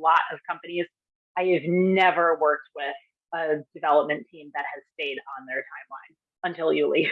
lot of companies. I have never worked with a development team that has stayed on their timeline until you leave.